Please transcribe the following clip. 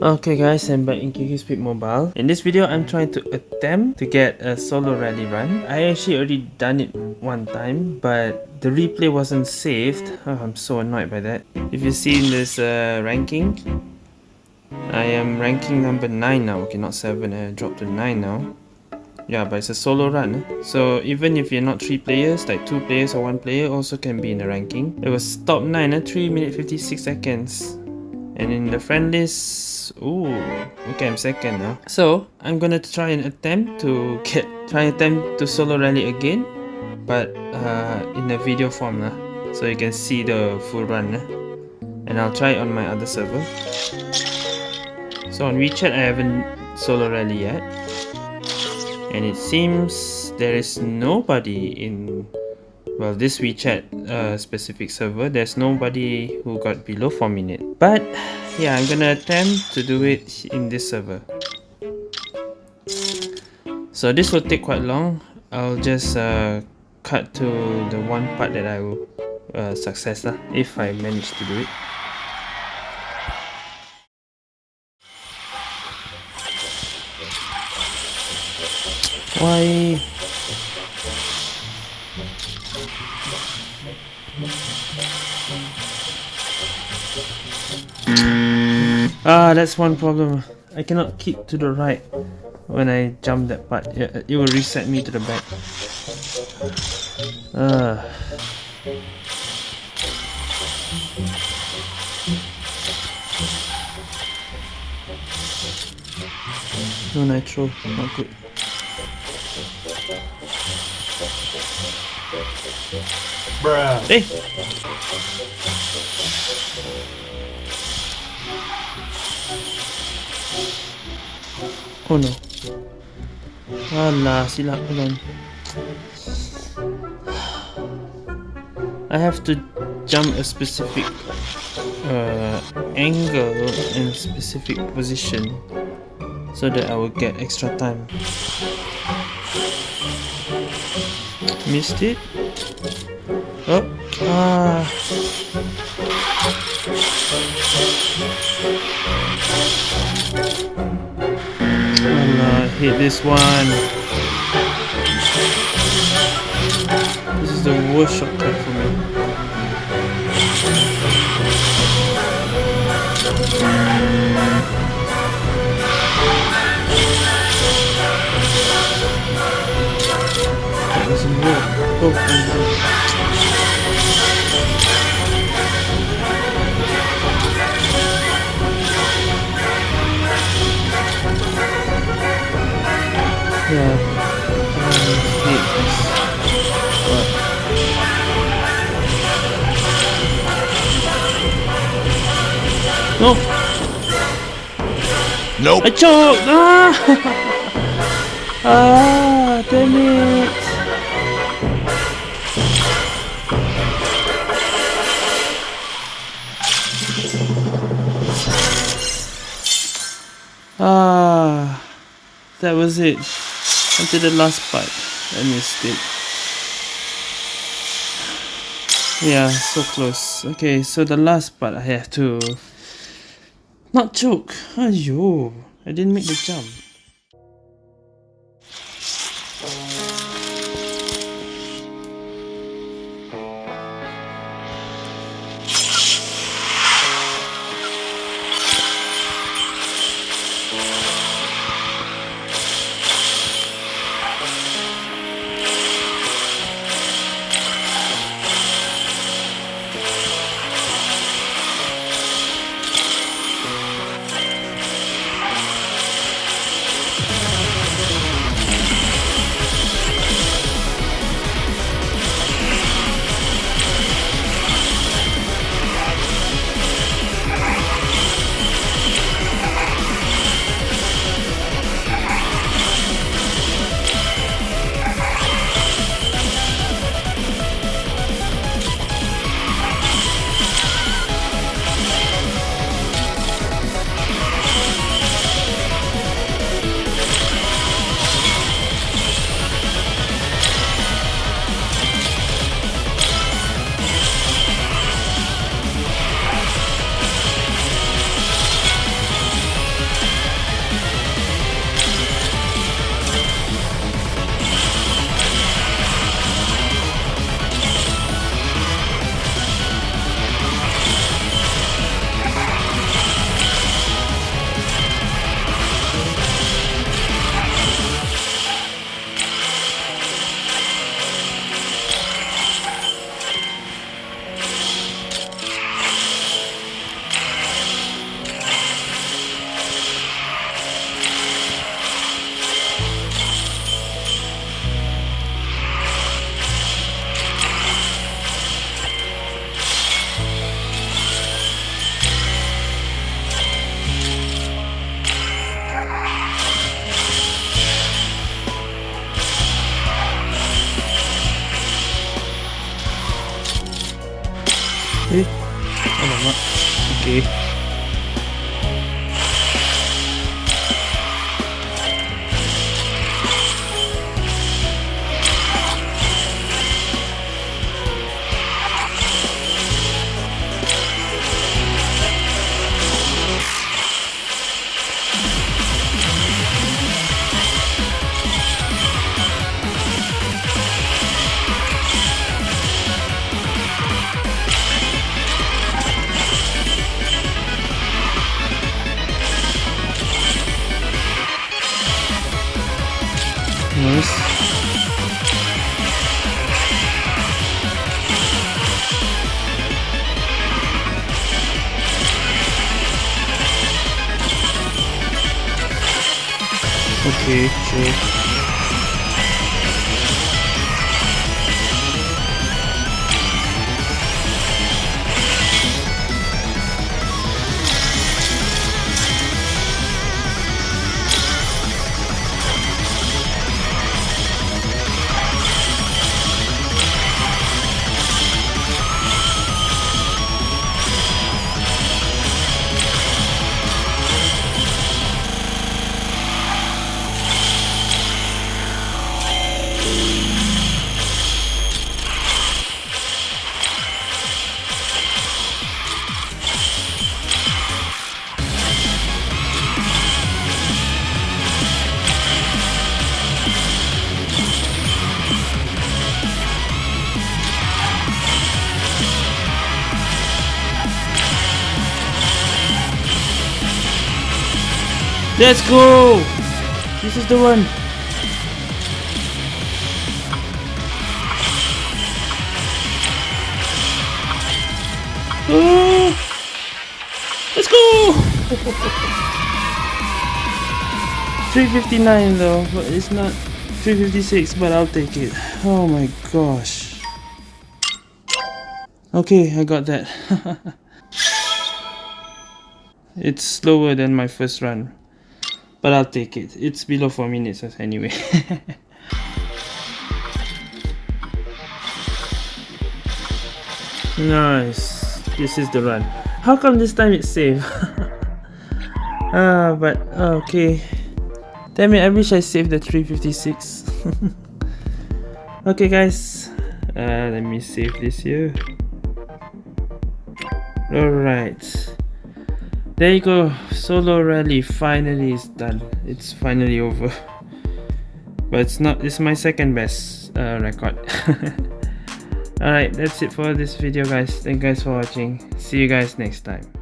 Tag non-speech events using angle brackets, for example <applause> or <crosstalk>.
Okay guys, I'm back in Speed Mobile. In this video, I'm trying to attempt to get a solo rally run. I actually already done it one time, but the replay wasn't saved. Oh, <laughs> I'm so annoyed by that. If you see in this uh, ranking, I am ranking number 9 now. Okay, not 7, I dropped to 9 now. Yeah, but it's a solo run. Eh? So even if you're not 3 players, like 2 players or 1 player also can be in the ranking. It was top 9, eh? 3 minutes 56 seconds. And in the friend list, ooh, okay, I'm second now. So, I'm gonna try and attempt to get, try and attempt to solo rally again, but uh, in a video form lah. So you can see the full run lah. And I'll try it on my other server. So on WeChat, I haven't solo rally yet. And it seems there is nobody in well this WeChat uh, specific server there's nobody who got below 4 minutes but yeah I'm gonna attempt to do it in this server. So this will take quite long. I'll just uh, cut to the one part that I will uh, success lah, if I manage to do it why Ah, that's one problem. I cannot keep to the right when I jump that part. It, it will reset me to the back. Ah. No nitro, not good. Bruh. Hey! Oh no. Alah, silap ulan. I have to jump a specific uh, angle and specific position so that I will get extra time. Missed it? Oh, ah. I hit this one. This is the worst shortcut for me. That doesn't work. Oh, No. Nope. I choked. Ah. <laughs> ah, damn it. Ah, that was it until the last part I missed it yeah so close okay so the last part I have to not choke Ayo, I didn't make the jump Okay. Okay, sure. Let's go! This is the one. Oh, let's go! <laughs> 359 though, but it's not 356, but I'll take it. Oh my gosh. Okay, I got that. <laughs> it's slower than my first run. But I'll take it. It's below 4 minutes anyway. <laughs> nice. This is the run. How come this time it's safe? <laughs> ah, but okay. Damn it, I wish I saved the 356. <laughs> okay guys. Uh, let me save this here. Alright. There you go. Solo rally finally is done. It's finally over. <laughs> But it's not. It's my second best uh, record. <laughs> Alright, that's it for this video guys. Thank you guys for watching. See you guys next time.